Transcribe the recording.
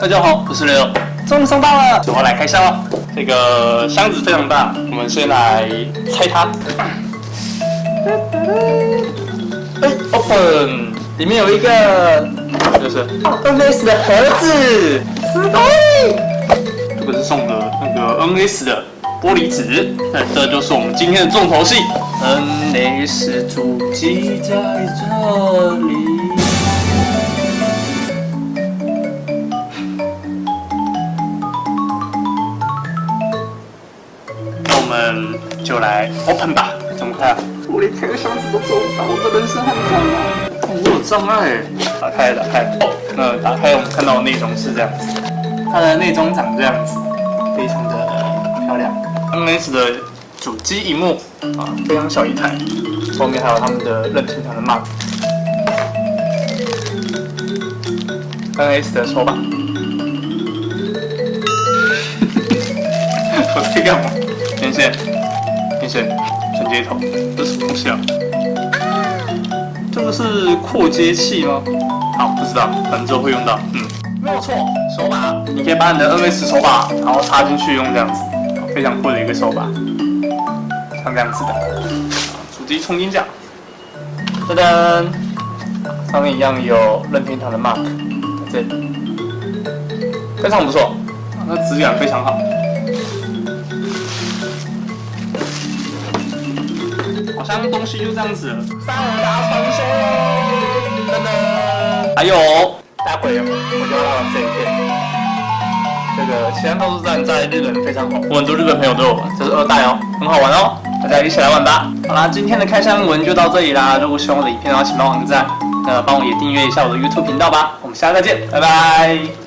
大家好，我是雷欧，终于送到了，我来开箱了。这个箱子非常大，我们先来拆它。哎，open，里面有一个，就是 NS 的盒子。哎，这个是送的那个 NS 的玻璃纸。那这就是我们今天的重头戏，NS 主机在这里。们就来 open 吧，怎么开啊？我连开个箱子都做不到，我的人生很障碍，我有障碍。打开，打开。哦，那打开，我们看到的内容是这样子，它的内装长这样子，非常的漂亮。NS 的主机荧幕啊，非常小一台，后面还有他们的任天堂的 mark。NS 的手把。我在干嘛？天线，天线，转接头，这是什么东西啊？这个是扩接器吗？好，不知道，反正之后会用到。嗯，没有错，手把，你可以把你的 NS 手把，然后插进去用这样子，非常酷的一个手把，像这样子的。主机充电架，噔噔，上面一样有任天堂的 mark，在这里，非常不错，那质感非常好。好像东西就这样子，三大传说，噔噔，还有，待会我就要到这一片，这个其他都是站在日本非常红，我很多日本朋友都有玩，这是二代哦，很好玩哦，大家一起来玩吧。好啦，今天的开箱文就到这里啦，如果喜欢我的影片的话，请帮我点赞，那帮我也订阅一下我的 YouTube 频道吧，我们下次再见，拜拜。